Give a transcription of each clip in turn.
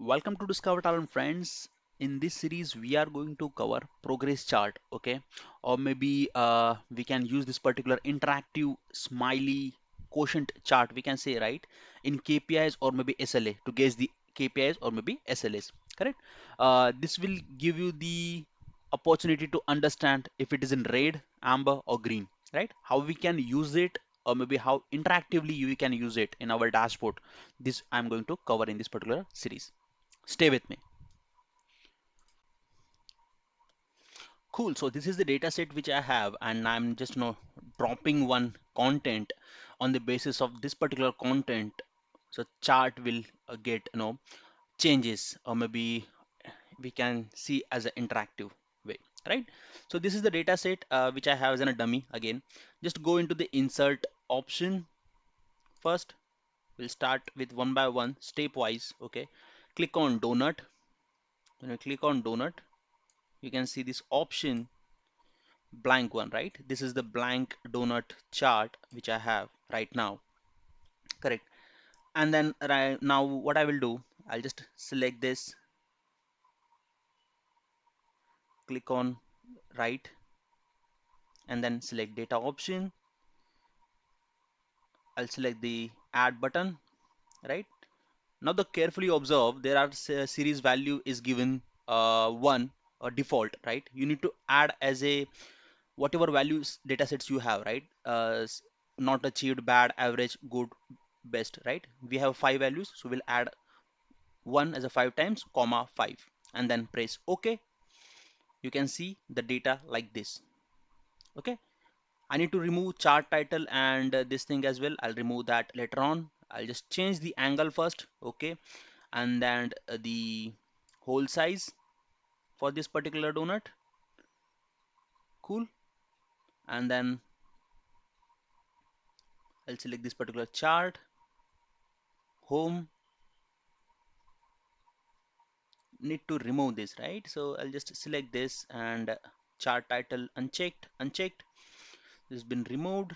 welcome to discover talent friends. In this series we are going to cover progress chart okay? Or maybe uh, we can use this particular interactive smiley quotient chart we can say right? In KPIs or maybe SLA to gauge the KPIs or maybe SLAs correct? Uh, this will give you the opportunity to understand if it is in red amber or green right? How we can use it or maybe how interactively you can use it in our dashboard. This i'm going to cover in this particular series stay with me. Cool. So this is the data set which i have and i'm just you know dropping one content on the basis of this particular content. So chart will uh, get you know changes or maybe we can see as an interactive way right? So this is the data set uh, which i have as a dummy again. Just go into the insert option first. We'll start with one by one stepwise okay click on donut. When you click on donut you can see this option blank one right? This is the blank donut chart which I have right now. Correct. And then right now what I will do I'll just select this. Click on right. And then select data option. I'll select the add button right now the carefully observe there are series value is given uh, one a default right? You need to add as a whatever values data sets you have right? Uh, not achieved bad average good best right? We have five values so we'll add one as a five times comma five and then press ok. You can see the data like this okay? I need to remove chart title and uh, this thing as well. I'll remove that later on I'll just change the angle first okay? And then uh, the hole size for this particular donut. Cool. And then I'll select this particular chart. Home. Need to remove this right? So I'll just select this and chart title unchecked unchecked. This has been removed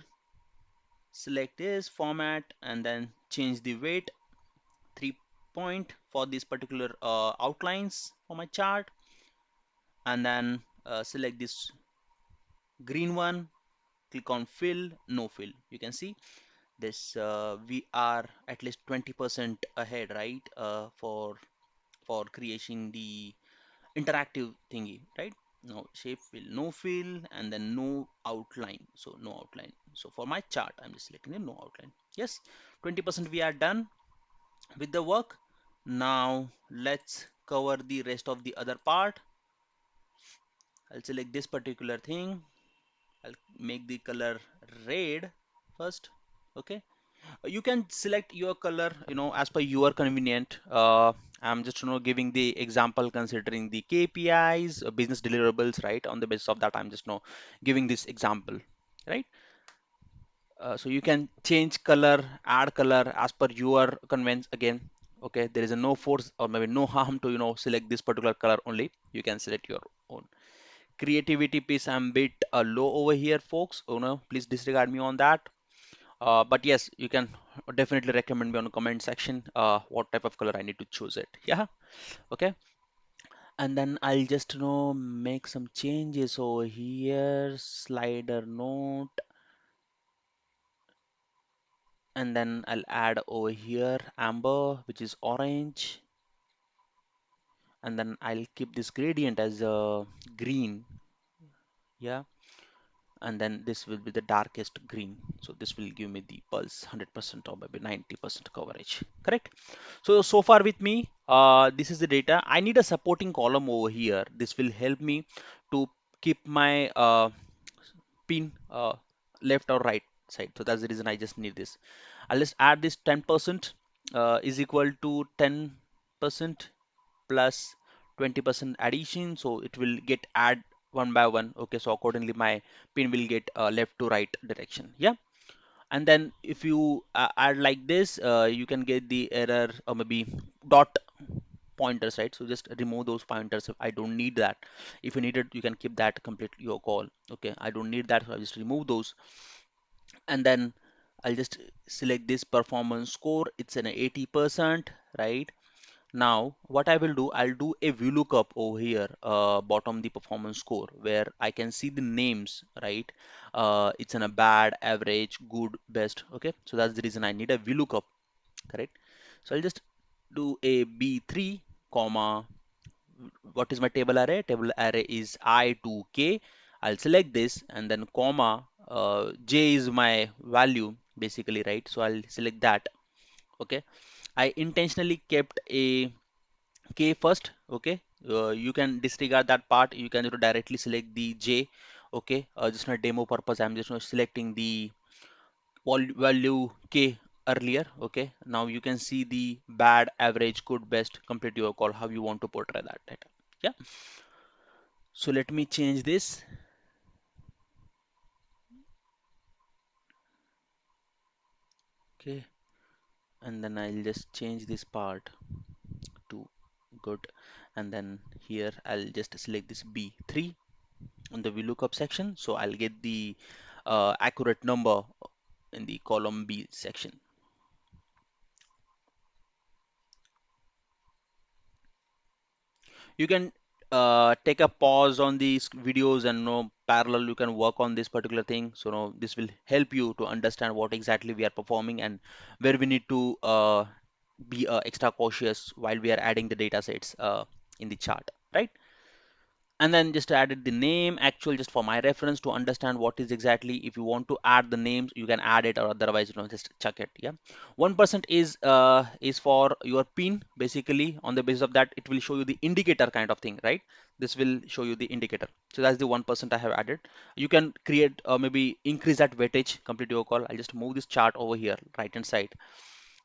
select this format and then change the weight three point for this particular uh, outlines for my chart. And then uh, select this green one click on fill no fill. You can see this uh, we are at least 20% ahead right? Uh, for for creating the interactive thingy right now shape fill no fill and then no outline. So no outline. So for my chart i'm just selecting the no outline. Yes 20% we are done with the work. Now let's cover the rest of the other part. I'll select this particular thing. I'll make the color red first. Okay you can select your color you know as per your convenient. Uh, I'm just you know giving the example considering the KPIs uh, business deliverables right? On the basis of that I'm just you know giving this example right? Uh, so you can change color add color as per your convenience again okay? There is a no force or maybe no harm to you know select this particular color only. You can select your own. Creativity piece I'm a bit uh, low over here folks. You know please disregard me on that uh, but yes you can definitely recommend me on the comment section uh, what type of color I need to choose it. Yeah. Okay. And then I'll just you know make some changes over here. Slider note. And then I'll add over here amber which is orange. And then I'll keep this gradient as a uh, green. Yeah and then this will be the darkest green. So this will give me the pulse 100% or maybe 90% coverage correct? So so far with me uh, this is the data. I need a supporting column over here. This will help me to keep my uh, pin uh, left or right side. So that's the reason I just need this. I'll just add this 10% uh, is equal to 10% plus 20% addition. So it will get add one by one okay so accordingly my pin will get uh, left to right direction yeah? And then if you uh, add like this uh, you can get the error or maybe dot pointers right? So just remove those pointers. If I don't need that. If you need it you can keep that complete your call okay? I don't need that so I just remove those. And then I'll just select this performance score. It's an 80% right Now, what I will do, I'll do a VLOOKUP over here, uh, bottom the performance score, where I can see the names, right? Uh, it's in a bad, average, good, best. Okay, so that's the reason I need a VLOOKUP, correct? So I'll just do a B3, comma, what is my table array? Table array is I to K. I'll select this and then comma, uh, J is my value basically, right? So I'll select that. Okay. I intentionally kept a K first. Okay. Uh, you can disregard that part. You can directly select the J. Okay. Uh, just for demo purpose, I'm just selecting the value K earlier. Okay. Now you can see the bad, average, good, best, complete your call, how you want to portray that data. Yeah. So let me change this. Okay. And then I'll just change this part to good. And then here I'll just select this B3 on the VLOOKUP section. So I'll get the uh, accurate number in the column B section. You can uh, take a pause on these videos and you know, parallel you can work on this particular thing. So you know, this will help you to understand what exactly we are performing and where we need to uh, be uh, extra cautious while we are adding the data sets uh, in the chart, right? And then just added the name actual just for my reference to understand what is exactly if you want to add the names you can add it or otherwise you know just check it yeah. One percent is uh, is for your pin basically on the basis of that it will show you the indicator kind of thing right? This will show you the indicator. So that's the one percent I have added. You can create uh, maybe increase that weightage complete your call. I'll just move this chart over here right hand side.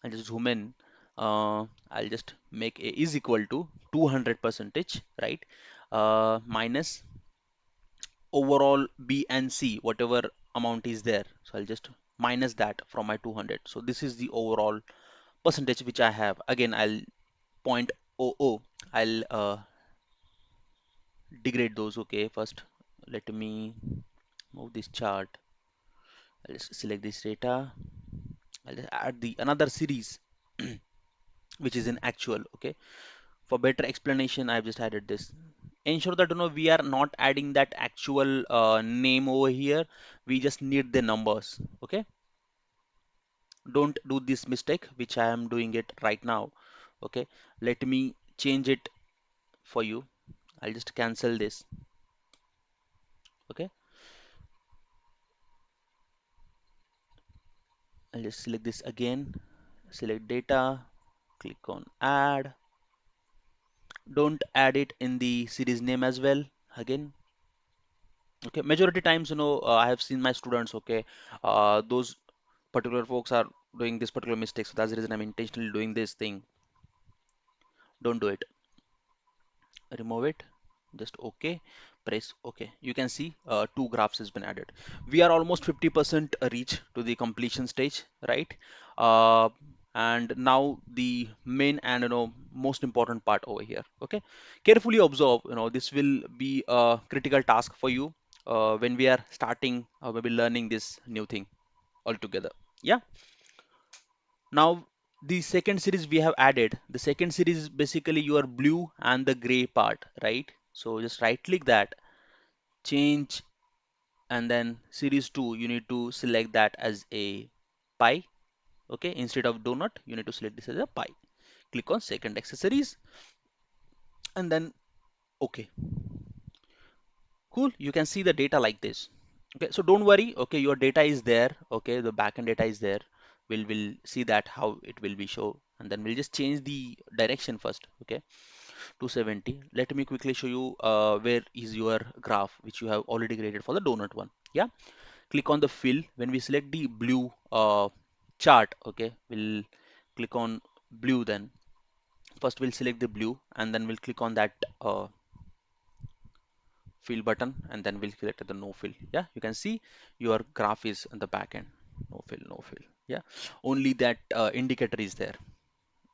I'll just zoom in. Uh, I'll just make a is equal to 200 percentage right uh, minus overall B and C, whatever amount is there. So I'll just minus that from my 200. So this is the overall percentage which I have. Again, I'll point .00. I'll uh, degrade those. Okay, first let me move this chart. I'll just select this data. I'll just add the another series which is in actual. Okay, for better explanation, I've just added this ensure that you know we are not adding that actual uh, name over here. We just need the numbers okay? Don't do this mistake which I am doing it right now okay? Let me change it for you. I'll just cancel this okay? I'll just select this again. Select data. Click on add don't add it in the series name as well again. Okay majority times you know uh, I have seen my students okay uh, those particular folks are doing this particular mistake so that's the reason I'm intentionally doing this thing. Don't do it. Remove it. Just okay. Press okay. You can see uh, two graphs has been added. We are almost 50% reach to the completion stage right? Uh, and now the main and you know most important part over here okay? Carefully observe you know this will be a critical task for you uh, when we are starting or maybe learning this new thing altogether yeah? Now the second series we have added the second series is basically your blue and the gray part right? So just right click that change and then series 2 you need to select that as a pie okay instead of donut you need to select this as a pie. Click on secondary axis. And then okay. Cool you can see the data like this. Okay so don't worry okay your data is there okay the backend data is there. We'll will see that how it will be show. And then we'll just change the direction first okay. 270 let me quickly show you uh, where is your graph which you have already created for the donut one. Yeah click on the fill. When we select the blue uh, chart okay? We'll click on blue then. First we'll select the blue and then we'll click on that uh, fill button and then we'll select the no fill. Yeah you can see your graph is in the back end. No fill no fill. Yeah only that uh, indicator is there.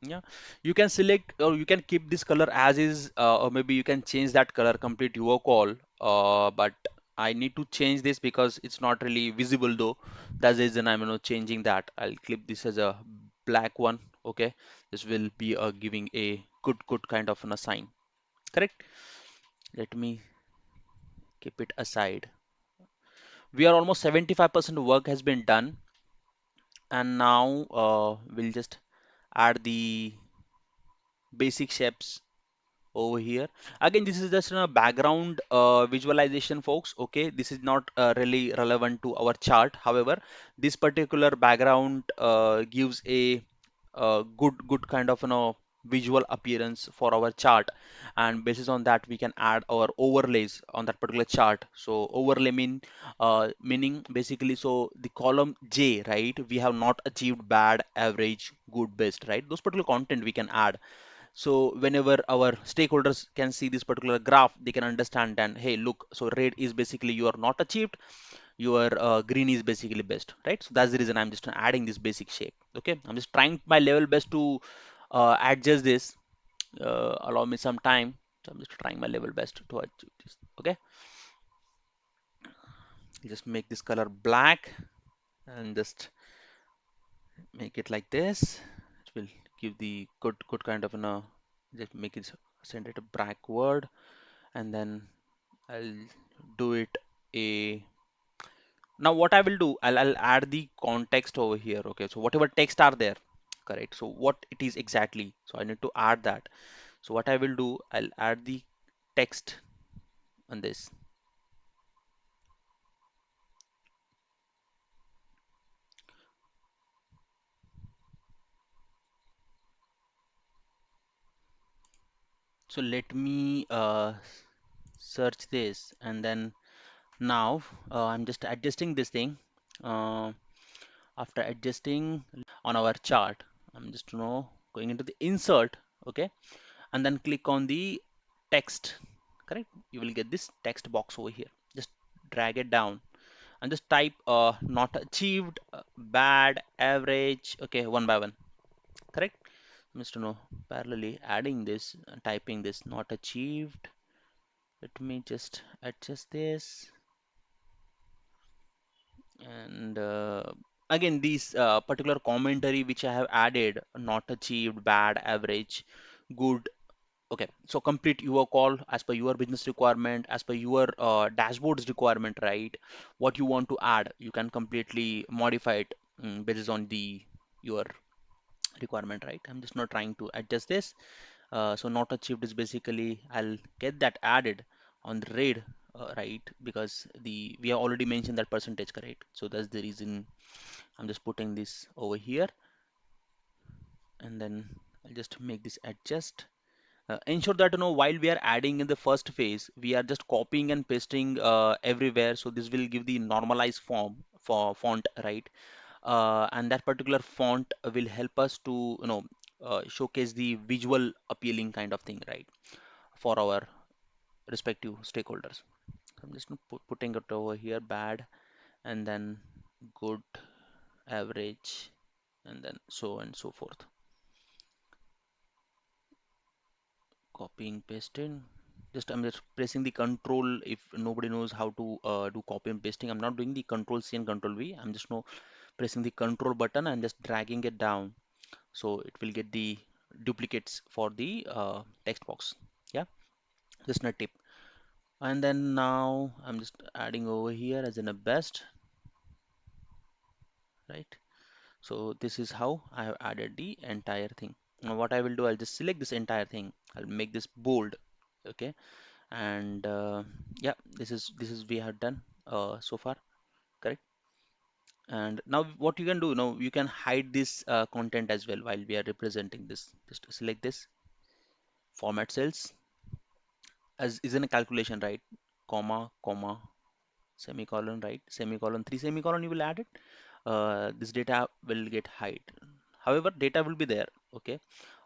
Yeah you can select or you can keep this color as is uh, or maybe you can change that color complete your call uh, but I need to change this because it's not really visible though. That's the reason I'm you know changing that. I'll clip this as a black one okay? This will be uh, giving a good good kind of an assign correct? Let me keep it aside. We are almost 75% work has been done. And now uh, we'll just add the basic shapes over here. Again this is just a background uh, visualization folks okay? This is not uh, really relevant to our chart. However this particular background uh, gives a, uh good good kind of you know visual appearance for our chart. And basis on that we can add our overlays on that particular chart. So overlay mean uh, meaning basically so the column J right? We have not achieved bad average good best right? Those particular content we can add so whenever our stakeholders can see this particular graph, they can understand and hey, look, so red is basically you are not achieved, your uh, green is basically best, right? So that's the reason I'm just adding this basic shape. Okay, I'm just trying my level best to uh, adjust this. Uh, allow me some time. So I'm just trying my level best to achieve this. Okay, just make this color black and just make it like this. It will give the good good kind of you know just make it send it a backward and then I'll do it a now what I will do I'll, I'll add the context over here okay? So whatever text are there correct? So what it is exactly? So I need to add that. So what I will do I'll add the text on this so let me uh, search this and then now uh, I'm just adjusting this thing. Uh, after adjusting on our chart I'm just you know going into the insert okay? And then click on the text correct? You will get this text box over here. Just drag it down and just type uh, not achieved uh, bad average okay one by one Mr. No parallelly adding this uh, typing this not achieved. Let me just adjust this. And uh, again these uh, particular commentary which I have added not achieved bad average good. Okay so complete your call as per your business requirement as per your uh, dashboards requirement right? What you want to add you can completely modify it um, based on the your requirement right? I'm just not trying to adjust this. Uh, so not achieved is basically I'll get that added on the raid uh, right? Because the we have already mentioned that percentage correct? So that's the reason I'm just putting this over here. And then I'll just make this adjust. Uh, ensure that you know while we are adding in the first phase we are just copying and pasting uh, everywhere. So this will give the normalized form for font right uh, and that particular font will help us to you know uh, showcase the visual appealing kind of thing right for our respective stakeholders. I'm just put, putting it over here bad and then good average and then so and so forth. Copying pasting just I'm just pressing the control if nobody knows how to uh, do copy and pasting. I'm not doing the control C and control V. I'm just now pressing the control button and just dragging it down. So it will get the duplicates for the uh, text box. Yeah? Just a tip. And then now I'm just adding over here as in a best. Right? So this is how I have added the entire thing. Now what I will do I'll just select this entire thing. I'll make this bold. Okay? And uh, yeah this is this is we have done uh, so far. Correct and now what you can do now you can hide this uh, content as well while we are representing this just select this format cells as is in a calculation right? Comma comma semicolon right? Semicolon three semicolon you will add it. Uh, this data will get hide. However data will be there okay?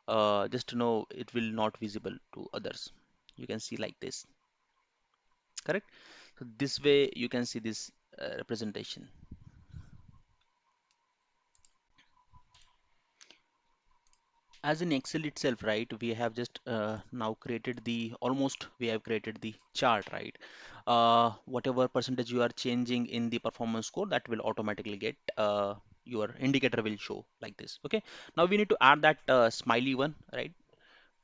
Uh, just to know it will not visible to others. You can see like this. Correct? So this way you can see this uh, representation as in excel itself right we have just uh, now created the almost we have created the chart right? Uh, whatever percentage you are changing in the performance score that will automatically get uh, your indicator will show like this okay? Now we need to add that uh, smiley one right?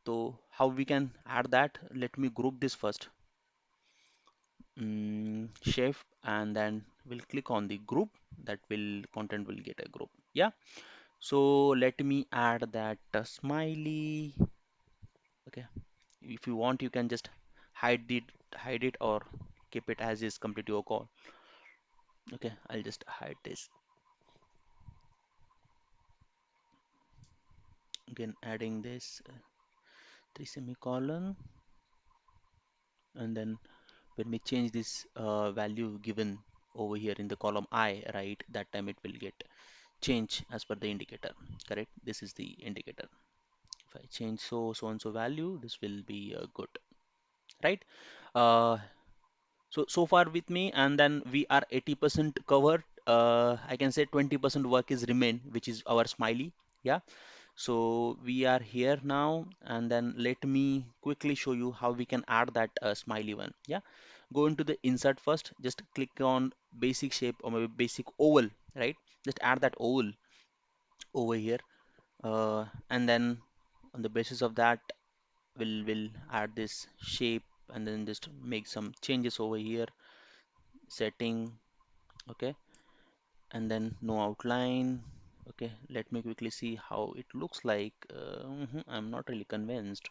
So how we can add that? Let me group this first. Mm, shift and then we'll click on the group. That will content will get a group yeah so let me add that uh, smiley. Okay. If you want you can just hide it hide it or keep it as is complete your call. Okay I'll just hide this. Again adding this uh, three semicolon. And then when we change this uh, value given over here in the column I right that time it will get change as per the indicator correct? This is the indicator. If I change so so and so value this will be uh, good right? Uh, so so far with me and then we are 80% covered uh, I can say 20% work is remain which is our smiley yeah? So we are here now and then let me quickly show you how we can add that uh, smiley one yeah? Go into the insert first just click on basic shape or maybe basic oval right just add that oval over here uh, and then on the basis of that we'll will add this shape and then just make some changes over here setting okay? And then no outline okay? Let me quickly see how it looks like. Uh, mhm, I'm not really convinced.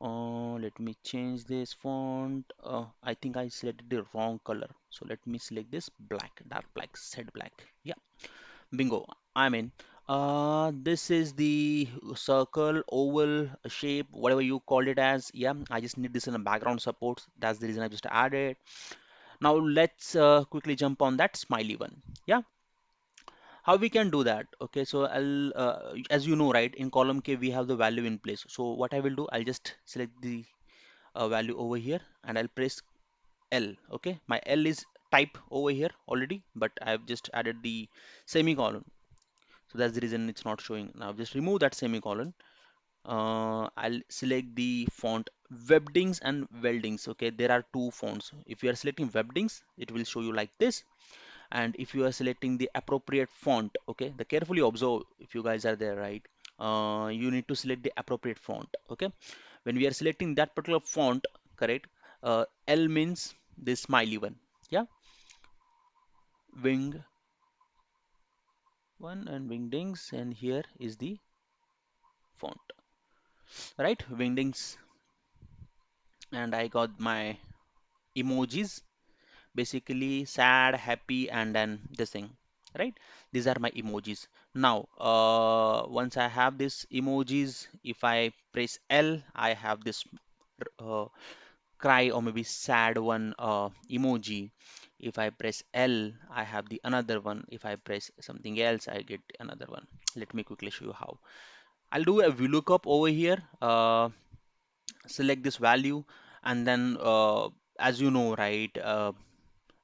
Uh, let me change this font. Uh, I think I selected the wrong color. So let me select this black dark black set black. Yeah bingo. I'm in uh, this is the circle oval shape whatever you called it as. Yeah I just need this in the background support. That's the reason I just added now let's uh, quickly jump on that smiley one. Yeah. How we can do that? Okay so I'll uh, as you know right in column K we have the value in place. So what I will do I'll just select the uh, value over here and I'll press L. Okay my L is type over here already but I've just added the semicolon. So that's the reason it's not showing. Now just remove that semicolon. Uh, I'll select the font Webdings and Wingdings okay? There are two fonts. If you are selecting Webdings it will show you like this. And if you are selecting the appropriate font okay? The carefully observe if you guys are there right? Uh, you need to select the appropriate font okay? When we are selecting that particular font correct? Uh, L means this smiley one wing. One and wingdings and here is the font. Right wingdings and I got my emojis. Basically sad happy and then this thing. Right? These are my emojis. Now uh, once I have this emojis if I press L I have this uh, cry or maybe sad one uh, emoji if I press L I have the another one. If I press something else I get another one. Let me quickly show you how. I'll do a VLOOKUP over here. Uh, select this value and then uh, as you know right uh,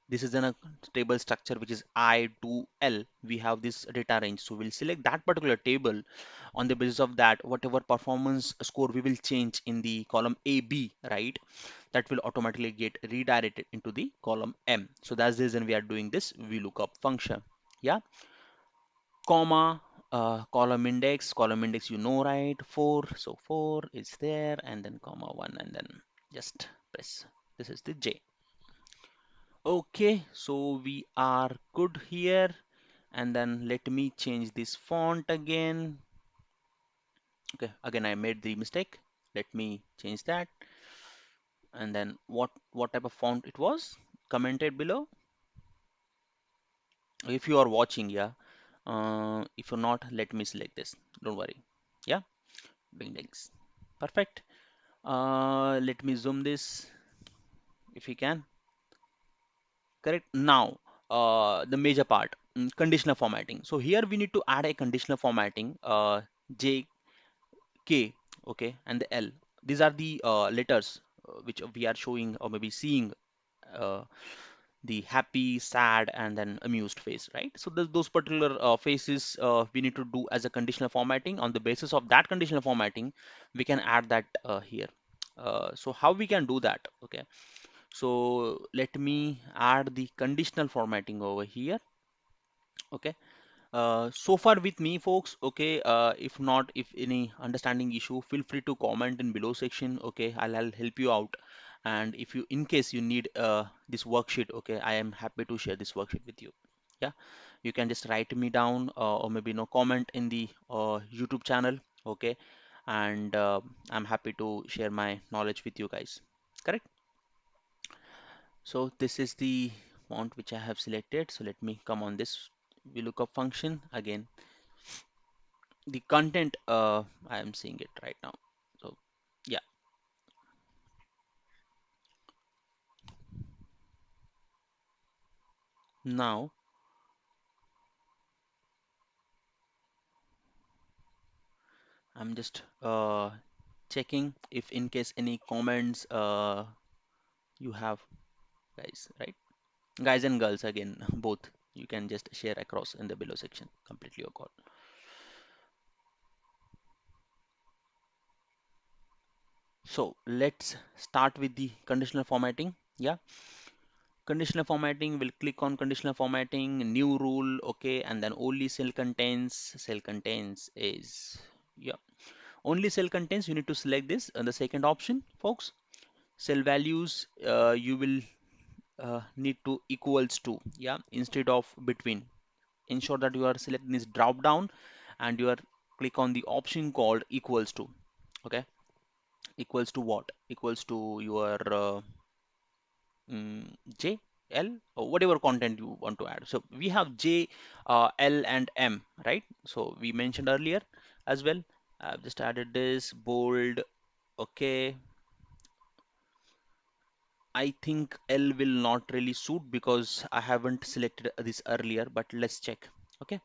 this is in a table structure which is i to l. We have this data range. So we'll select that particular table. On the basis of that whatever performance score we will change in the column a b right that will automatically get redirected into the column m. So that's the reason we are doing this vlookup function. Yeah. Comma uh, column index. Column index you know right? 4 so 4 is there and then comma 1 and then just press. This is the j. Okay. So we are good here. And then let me change this font again. Okay. Again I made the mistake. Let me change that and then what what type of font it was commented below. If you are watching yeah uh, if you're not let me select this. Don't worry. Yeah Wingdings perfect. Uh, let me zoom this if you can. Correct? Now uh, the major part mm, conditional formatting. So here we need to add a conditional formatting uh, j k okay and the l. These are the uh, letters which we are showing or maybe seeing uh, the happy sad and then amused face right? So th those particular uh, faces uh, we need to do as a conditional formatting. On the basis of that conditional formatting we can add that uh, here. Uh, so how we can do that? Okay. So let me add the conditional formatting over here. Okay Uh, so far with me, folks. Okay. Uh, if not, if any understanding issue, feel free to comment in below section. Okay, I'll, I'll help you out. And if you, in case you need uh, this worksheet, okay, I am happy to share this worksheet with you. Yeah, you can just write me down uh, or maybe no comment in the uh, YouTube channel. Okay, and uh, I'm happy to share my knowledge with you guys. Correct. So this is the font which I have selected. So let me come on this VLOOKUP function again. The content uh, I am seeing it right now. So yeah. Now I'm just uh, checking if in case any comments uh, you have guys right? Guys and girls again both you can just share across in the below section completely your so let's start with the conditional formatting yeah? Conditional formatting we'll click on conditional formatting new rule okay and then only cell contains cell contains is yeah. Only cell contains you need to select this and the second option folks. Cell values uh, you will uh, need to equals to yeah instead of between ensure that you are selecting this drop down and you are click on the option called equals to okay equals to what equals to your uh, mm, J, L, or whatever content you want to add. So we have J, uh, L, and M, right? So we mentioned earlier as well. I've just added this bold. Okay. I think L will not really suit because I haven't selected this earlier, but let's check. Okay.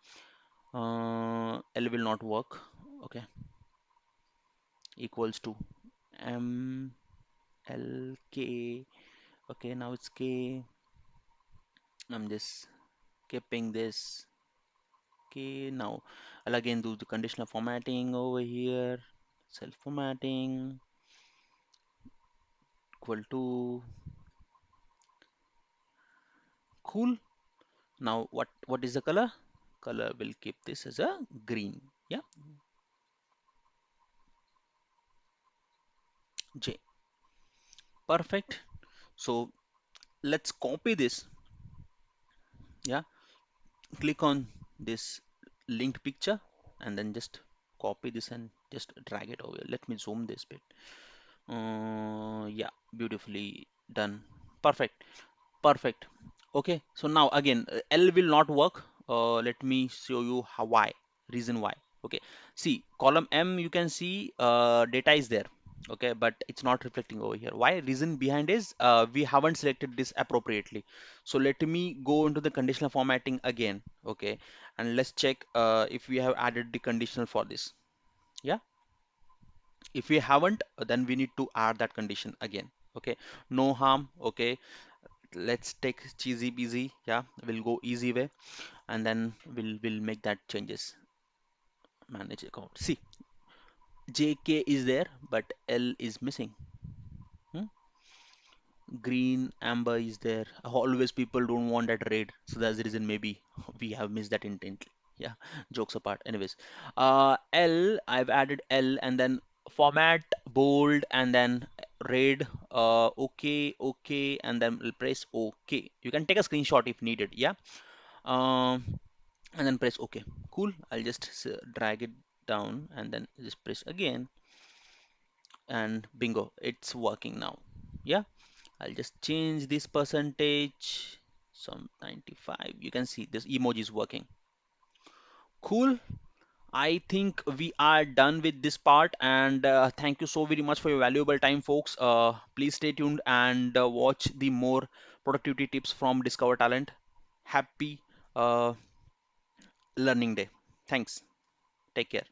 Uh, L will not work. Okay. Equals to M, L, K. Okay. Now it's K. I'm just keeping this okay now I'll again do the conditional formatting over here self formatting equal to cool. Now what what is the color? Color will keep this as a green. Yeah. J. Perfect. So let's copy this. Yeah. Click on this linked picture and then just copy this and just drag it over let me zoom this bit uh, yeah beautifully done. Perfect. Perfect. Okay so now again uh, L will not work. Uh, let me show you how why reason why. Okay see column M you can see uh, data is there. Okay but it's not reflecting over here. Why? Reason behind is uh, we haven't selected this appropriately. So let me go into the conditional formatting again. Okay and let's check uh, if we have added the conditional for this. Yeah if we haven't then we need to add that condition again okay? No harm okay? Let's take cheesy busy yeah? We'll go easy way and then we'll we'll make that changes. Manage account. See jk is there but l is missing. Hmm? green amber is there. Always people don't want that red. So that's the reason maybe we have missed that intently. Yeah jokes apart. Anyways uh l i've added l and then format bold and then red uh okay okay and then we'll press okay. You can take a screenshot if needed yeah? Um and then press ok cool. I'll just drag it down and then just press again. And bingo it's working now yeah? I'll just change this percentage some 95 you can see this emoji is working. Cool I think we are done with this part and uh, thank you so very much for your valuable time folks. Uh, please stay tuned and uh, watch the more productivity tips from Discover Talent. Happy uh, learning day. Thanks. Take care